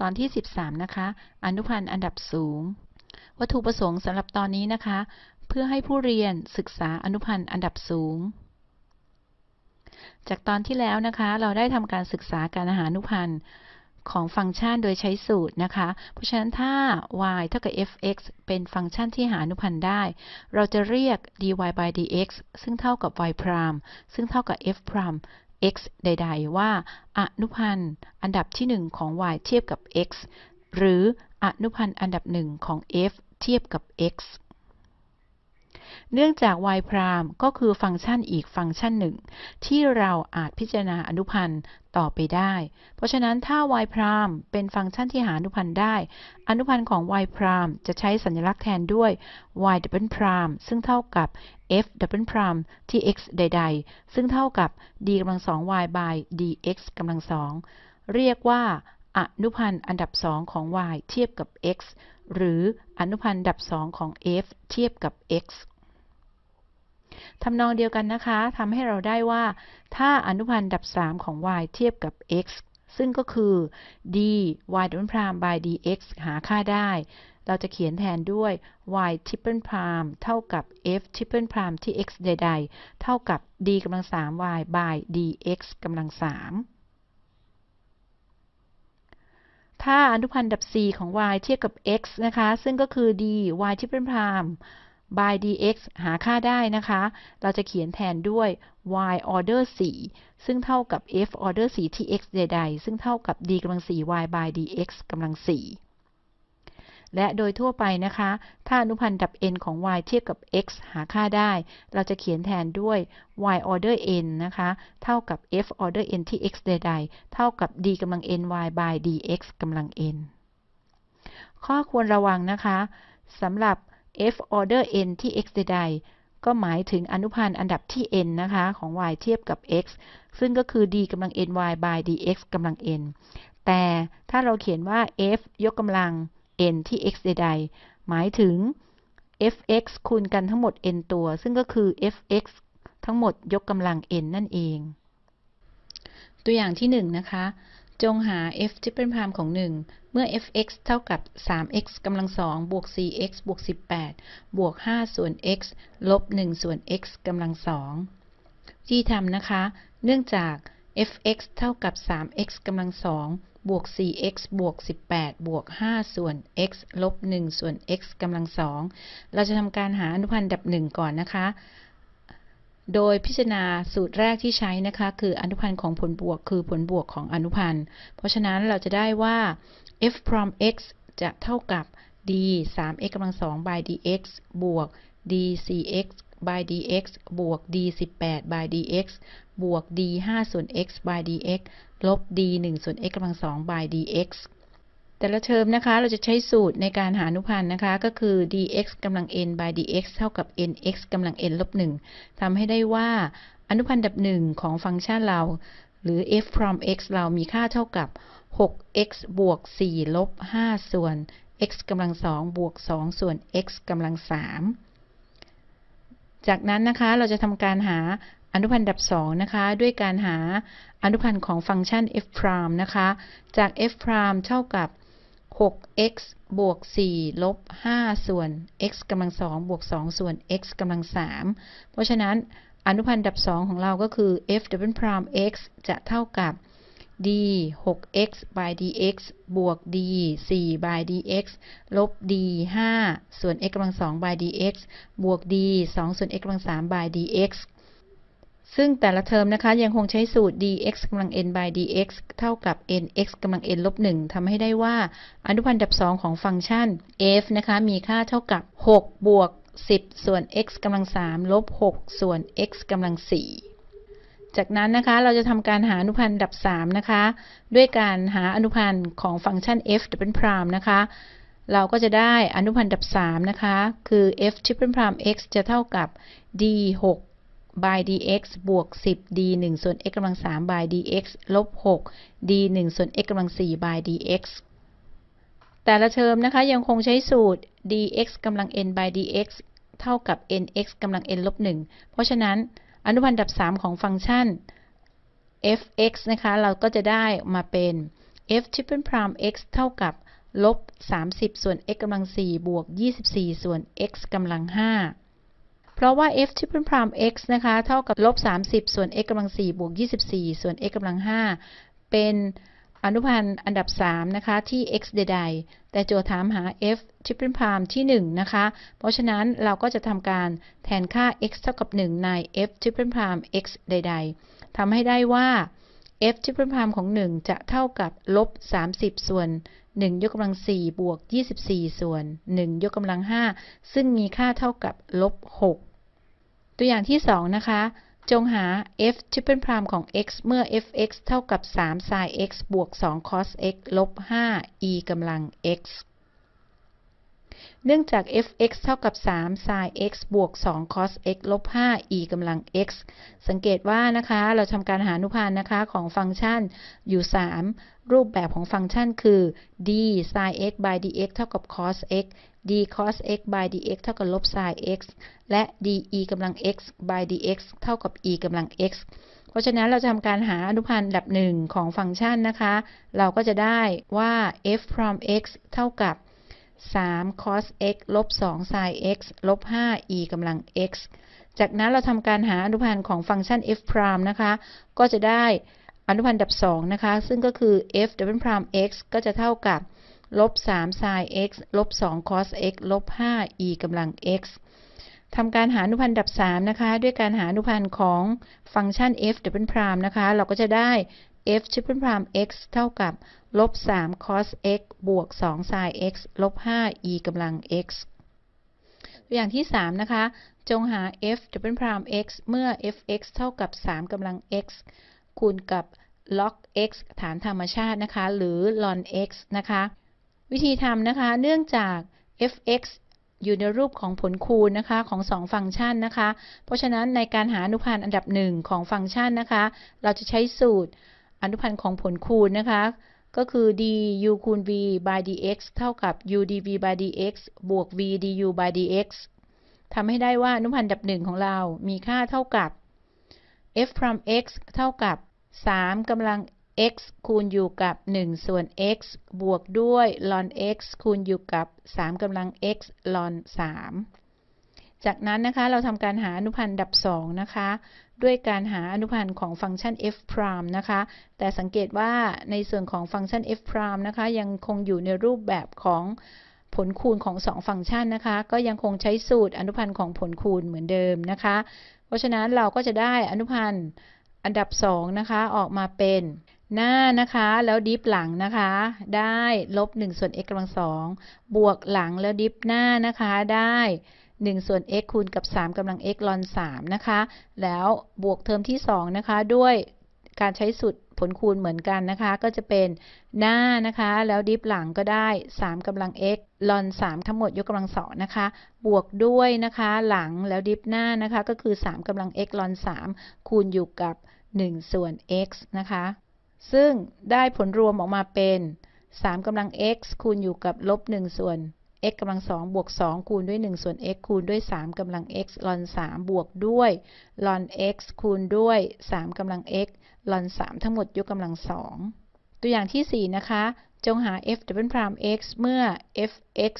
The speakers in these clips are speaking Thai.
ตอนที่ 13 นะคะ อนุพันธ์อันดับสูง วัตถุประสงค์สำหรับตอนนี้นะคะ เพื่อให้ผู้เรียนศึกษาอนุพันธ์อันดับสูง จากตอนที่แล้วนะคะ เราได้ทำการศึกษาการหาอนุพันธ์ของฟังก์ชันโดยใช้สูตรนะคะ เพราะฉะนั้นถ้า y เท่ากับ f(x) เป็นฟังก์ชันที่หาอนุพันธ์ได้ เราจะเรียก dy by dx ซึ่งเท่ากับ y พรามซึ่งเท่ากับ f พราม x ใด ๆ ว่า อนุพันธ์อันดับที่ 1 ของ y เทียบกับ x หรืออนุพันธ์อันดับหนึ่งของ f เทียบกับ x เนื่องจาก y พรามก็คือฟังก์ชันอีกฟังก์ชันหนึ่ง ที่เราอาจพิจารณาอนุพันธ์ต่อไปได้ เพราะฉะนั้นถ้า y พรามเป็นฟังก์ชันที่หาอนุพันธ์ได้ อนุพันธ์ของ y พรามจะใช้สัญลักษณ์แทนด้วย y ดับเบิลพรามซึ่งเท่ากับ f double prime ที่ x ใด ๆ ซึ่งเท่ากับ d กำลังสอง y by dx กำลังสองเรียกว่าอนุพันธ์อันดับสองของ y เทียบกับ x หรืออนุพันธ์อันดับสองของ f เทียบกับ x ทำนองเดียวกันนะคะทำให้เราได้ว่า ถ้าอนุพันธ์ดับ 3 ของ y เทียบกับ x ซึ่งก็คือ d y double prime by dx หาค่าได้ เราจะเขียนแทนด้วย y triple prime เท่ากับ f triple prime ที่ x ใด ๆ เท่ากับ d กำลัง 3 y by dx กำลัง 3ถ้าอนุพันธ์ดับ 4 ของ y เทียบกับ x นะคะ ซึ่งก็คือ d y triple prime by dx หาค่าได้นะคะ เราจะเขียนแทนด้วย y order 4 ซึ่งเท่ากับ f order 4 ที่ x ใดๆ ซึ่งเท่ากับ d กำลัง4 y by dx กำลัง4 และโดยทั่วไปนะคะ ถ้าอนุพันธ์ดับ n ของ y เทียบกับ x หาค่าได้ เราจะเขียนแทนด้วย y order n นะคะ เท่ากับ f order n ที่ x ใดๆ เท่ากับ d กำลัง n y by dx กำลัง n ข้อควรระวังนะคะสำหรับ f order n ที่ x ใดๆ ก็หมายถึงอนุพันธ์อันดับที่ n นะคะ ของ y เทียบกับ x ซึ่งก็คือ d กำลัง n y by dx กำลัง n แต่ถ้าเราเขียนว่า f ยกกำลัง n ที่ x ใดๆ หมายถึง f(x) คูณกันทั้งหมด n ตัว ซึ่งก็คือ f(x) ทั้งหมดยกกำลัง n นั่นเอง ตัวอย่างที่1นะคะ จงหา f ทริปเปิลพรามของ 1 เมื่อ f(x) เท่ากับ 3x กำลัง2บวก 4x บวก 18 บวก 5 ส่วน x ลบ 1 ส่วน x กำลัง2ที่ทำนะคะ เนื่องจาก f(x) เท่ากับ 3x กำลัง2บวก 4x บวก 18 บวก 5 ส่วน x ลบ 1 ส่วน x กำลัง2เราจะทำการหาอนุพันธ์ดับ1ก่อนนะคะ โดยพิจารณาสูตรแรกที่ใช้นะคะ คืออนุพันธ์ของผลบวก คือผลบวกของอนุพันธ์ เพราะฉะนั้นเราจะได้ว่า f from x จะเท่ากับ d 3x กำลัง2 by dx บวก d 4x by dx บวก d 18 by dx บวก d 5ส่วน x by dx ลบ d 1ส่วน x กำลัง2 by dx แต่ละเทอมนะคะ เราจะใช้สูตรในการหาอนุพันธ์นะคะ ก็คือ dx กำลัง n by dx เท่ากับ nx กำลัง n ลบ1ทำให้ได้ว่าอนุพันธ์ดับ1ของฟังก์ชันเรา หรือ f from x เรามีค่าเท่ากับ 6x บวก 4 ลบ 5 ส่วน x กำลัง 2 บวก 2 ส่วน x กำลัง 3 จากนั้นนะคะ เราจะทำการหาอนุพันธ์ดับ2นะคะ ด้วยการหาอนุพันธ์ของฟังก์ชัน f prime นะคะ จาก f prime เท่ากับ 6x บวก 4 ลบ 5 ส่วน x กำลัง 2 บวก 2 ส่วน x กำลัง 3 เพราะฉะนั้นอนุพันธ์ดับ 2 ของเราก็คือ f double prime x จะเท่ากับ d 6x by dx บวก d 4 by dx ลบ d 5ส่วน x กำลัง 2 by dx บวก d 2 ส่วน x กำลัง 3 by dx ซึ่งแต่ละเทอมนะคะยังคงใช้สูตร dx กำลัง n by dx เท่ากับ nx กำลัง n ลบ1ทำให้ได้ว่าอนุพันธ์ดับ 2 ของฟังก์ชัน f นะคะมีค่าเท่ากับ 6 บวก 10 ส่วน x กำลัง 3 ลบ 6 ส่วน x กำลัง 4 จากนั้นนะคะเราจะทำการหาอนุพันธ์ดับ 3 นะคะ ด้วยการหาอนุพันธ์ของฟังก์ชัน f double prime นะคะเราก็จะได้อนุพันธ์ดับ 3 นะคะ คือ f triple prime x จะเท่ากับ d 6 by dx บวก 10 d 1ส่วน x กำลัง3 by dx ลบ 6 d 1ส่วน x กำลัง4 by dx แต่ละเทอมนะคะยังคงใช้สูตร dx กำลัง n by dx เท่ากับ nx กำลัง n ลบ 1 เพราะฉะนั้นอนุพันธ์อันดับ 3 ของฟังก์ชัน f(x) นะคะ เราก็จะได้มาเป็น f triple prime x เท่ากับลบ 30 ส่วน x กำลัง 4 บวก 24 ส่วน x กำลัง 5 เพราะว่า f ทริปเปิลพราม x นะคะเท่ากับลบ30 ส่วน x กำลัง4บวก24 ส่วน x กำลัง5เป็นอนุพันธ์อันดับ 3 นะคะ ที่ x ใดๆ แต่โจทย์ถามหา f triple prime ที่ 1 นะคะ เพราะฉะนั้นเราก็จะทำการแทนค่า x เท่ากับ 1 ใน f triple prime x ใด ๆทำให้ได้ว่า f triple prime ของ 1 จะเท่ากับลบ30 ส่วน 1 ยกกำลัง 4 บวก 24 ส่วน 1 ยกกำลัง 5 ซึ่งมีค่าเท่ากับลบ 6 ตัวอย่างที่ 2 นะคะ จงหา f ชิปเปิลพรามของ x เมื่อ f(x) เท่ากับ3 sin x บวก2 cos x ลบ5 e กำลัง x เนื่องจาก f(x) เท่ากับ 3 sin x บวก 2 cos x ลบ 5 e กำลัง x สังเกตว่านะคะ เราทำการหาอนุพันธ์นะคะของฟังก์ชันอยู่ 3 รูปแบบของฟังก์ชันคือ d sin x by dx เท่ากับ cos x d cos x by dx เท่ากับลบ sin x และ d e กำลัง x by dx เท่ากับ e กำลัง x เพราะฉะนั้นเราจะทำการหาอนุพันธ์ดับหนึ่งของฟังก์ชันนะคะ เราก็จะได้ว่า f from x เท่ากับ 3 cos x ลบ2 sin x ลบ5 e กำลัง x จากนั้นเราทำการหาอนุพันธ์ของฟังก์ชัน f prime นะคะ ก็จะได้อนุพันธ์ดับ2นะคะ ซึ่งก็คือ f double prime x ก็จะเท่ากับลบ3 sin x ลบ2 cos x ลบ5 e กำลัง x ทำการหาอนุพันธ์ดับ3นะคะ ด้วยการหาอนุพันธ์ของฟังก์ชัน f double prime นะคะ เราก็จะได้ f triple prime x เท่ากับ ลบ3 cos x บวก2 sin x ลบ5 e กำลัง x ตัวอย่างที่ 3 นะคะ จงหา f double prime x เมื่อ f(x) เท่ากับ 3กำลัง x คูณกับ log x ฐานธรรมชาตินะคะ หรือ ln x นะคะ วิธีทำนะคะ เนื่องจาก f(x) อยู่ในรูปของผลคูณนะคะของ 2 ฟังก์ชันนะคะ เพราะฉะนั้นในการหาอนุพันธ์อันดับ 1 ของฟังก์ชันนะคะ เราจะใช้สูตรอนุพันธ์ของผลคูณนะคะ ก็คือ d u คูณ v by dx เท่ากับ u dv by dx บวก v du by dx ทำให้ได้ว่าอนุพันธ์ดับหนึ่งของเรามีค่าเท่ากับ f from x เท่ากับ 3กำลัง x คูณอยู่กับ 1 ส่วน x บวกด้วย ln x คูณอยู่กับ 3กำลัง x ln 3 จากนั้นนะคะเราทำการหาอนุพันธ์ดับ 2 นะคะ ด้วยการหาอนุพันธ์ของฟังก์ชัน f prime นะคะ แต่สังเกตว่าในส่วนของฟังก์ชัน f prime นะคะ ยังคงอยู่ในรูปแบบของผลคูณของ 2 ฟังก์ชันนะคะ ก็ยังคงใช้สูตรอนุพันธ์ของผลคูณเหมือนเดิมนะคะ เพราะฉะนั้นเราก็จะได้อนุพันธ์อันดับ 2 นะคะ ออกมาเป็นหน้านะคะ แล้วดิฟหลังนะคะ ได้ลบ1ส่วน x กำลังสองบวกหลังแล้วดิฟหน้านะคะได้ 1 ส่วน x คูณกับ 3กำลัง x ลอน3นะคะ แล้วบวกเทอมที่ 2 นะคะ ด้วยการใช้สูตรผลคูณเหมือนกันนะคะ ก็จะเป็นหน้านะคะ แล้วดิฟหลังก็ได้ 3กำลัง x ลอน 3 ทั้งหมดยกกำลังสองนะคะ บวกด้วยนะคะหลังแล้วดิฟหน้านะคะ ก็คือ 3กำลัง x ลอน 3 คูณอยู่กับ 1 ส่วน x นะคะ ซึ่งได้ผลรวมออกมาเป็น 3กำลัง x คูณอยู่กับลบ 1 ส่วน x กำลัง2บวก2คูณด้วย 1 ส่วน x คูณด้วย 3กำลัง x ลอน3บวกด้วย ln x คูณด้วย 3กำลัง x ลอน 3 ทั้งหมดยกกำลัง2ตัวอย่างที่ 4 นะคะ จงหา f double prime x เมื่อ f(x)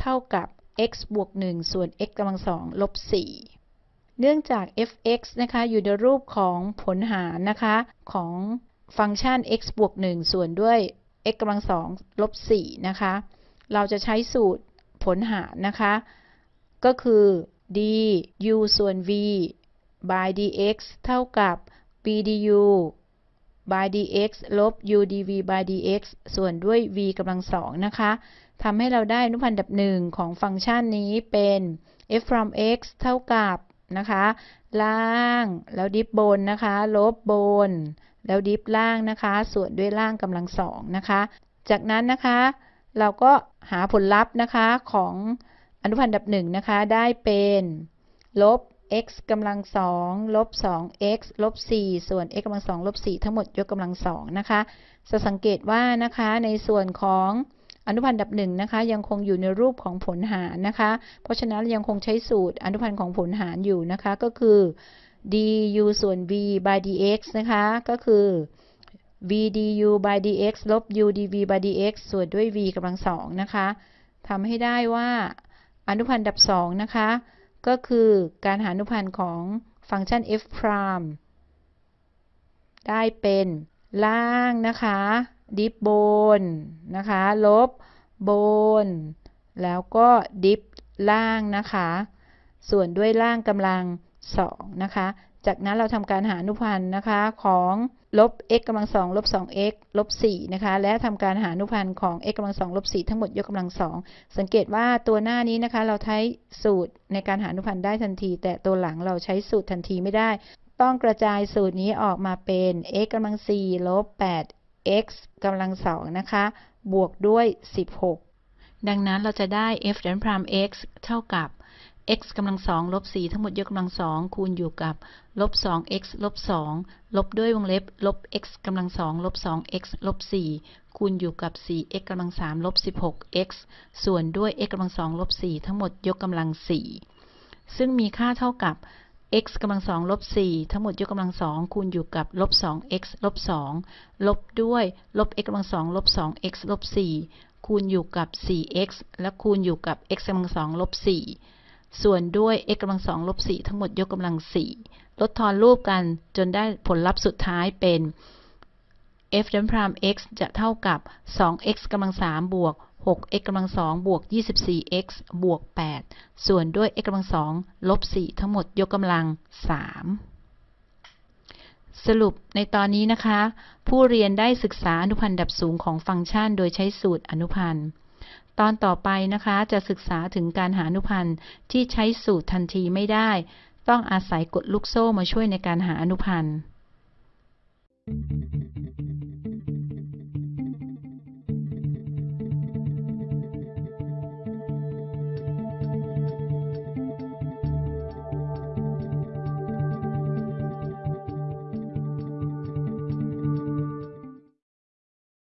เท่ากับ x บวก 1 ส่วน x กำลัง2ลบ 4 เนื่องจาก f(x) นะคะ อยู่ในรูปของผลหารนะคะ ของฟังก์ชัน x บวก 1 ส่วนด้วย x กำลัง2ลบ 4 นะคะ เราจะใช้สูตรผลหารนะคะ ก็คือ d u ส่วน v by dx เท่ากับ b du by dx ลบ u dv by dx ส่วนด้วย v กำลังสองนะคะทำให้เราได้อนุพันธ์ดับหนึ่งของฟังก์ชันนี้เป็น f from x เท่ากับนะคะ ล่างแล้วดิฟบนนะคะ ลบบน แล้วดิฟล่างนะคะ ส่วนด้วยล่างกำลังสองนะคะ จากนั้นนะคะ เราก็หาผลลัพธ์นะคะของอนุพันธ์ดับหนึ่งนะคะ ได้เป็น ลบ x กำลังสองลบ 2x ลบ 4 ส่วน x กำลังสองลบ 4 ทั้งหมดยกกำลังสองนะคะจะสังเกตว่านะคะในส่วนของอนุพันธ์ดับหนึ่งนะคะ ยังคงอยู่ในรูปของผลหารนะคะ เพราะฉะนั้นยังคงใช้สูตรอนุพันธ์ของผลหารอยู่นะคะ ก็คือ du ส่วน v by dx นะคะ ก็คือ v du by dx ลบ u dv by dx ส่วนด้วย v กำลังสองนะคะทำให้ได้ว่าอนุพันธ์ดับสองนะคะ ก็คือการหาอนุพันธ์ของฟังก์ชัน f prime ได้เป็นล่างนะคะ ดิฟบนนะคะ ลบบน แล้วก็ดิฟล่างนะคะ ส่วนด้วยล่างกำลังสองนะคะ จากนั้นเราทำการหาอนุพันธ์นะคะของ ลบ x กำลังสองลบ 2x ลบ 4 นะคะ และทำการหาอนุพันธ์ของ x กำลังสองลบ 4 ทั้งหมดยกกำลังสองสังเกตว่าตัวหน้านี้นะคะ เราใช้สูตรในการหาอนุพันธ์ได้ทันที แต่ตัวหลังเราใช้สูตรทันทีไม่ได้ ต้องกระจายสูตรนี้ออกมาเป็น x กำลัง4ลบ 8 x กำลังสองนะคะ บวกด้วย 16 ดังนั้นเราจะได้ f ดันพราม x เท่ากับ x กำลังสองลบ4ทั้งหมดยกกำลังสองคูณอยู่กับลบ 2x ลบ2ลบด้วยวงเล็บลบ x กำลังสองลบ 2x ลบ4คูณอยู่กับ 4x กำลัง3ลบ 16x ส่วนด้วย x กำลังสองลบ4ทั้งหมดยกกำลัง4ซึ่งมีค่าเท่ากับ x กำลังสองลบ4ทั้งหมดยกกำลังสองคูณอยู่กับลบ 2x ลบ2ลบด้วยลบ x กำลังสองลบ 2x ลบ4คูณอยู่กับ 4x และคูณอยู่กับ x กำลังสองลบ4 ส่วนด้วย x กำลังสองลบ4ทั้งหมดยกกำลัง4ลดทอนรูปกันจนได้ผลลัพธ์สุดท้ายเป็น f ดันพราม x จะเท่ากับ 2x กำลัง3บวก 6x กำลัง2บวก 24x บวก 8 ส่วนด้วย x กำลัง2ลบ4ทั้งหมดยกกำลัง 3 สรุปในตอนนี้นะคะ ผู้เรียนได้ศึกษาอนุพันธ์ดับสูงของฟังก์ชันโดยใช้สูตรอนุพันธ์ ตอนต่อไปนะคะจะศึกษาถึงการหาอนุพันธ์ที่ใช้สูตรทันทีไม่ได้ ต้องอาศัยกฎลูกโซ่มาช่วยในการหาอนุพันธ์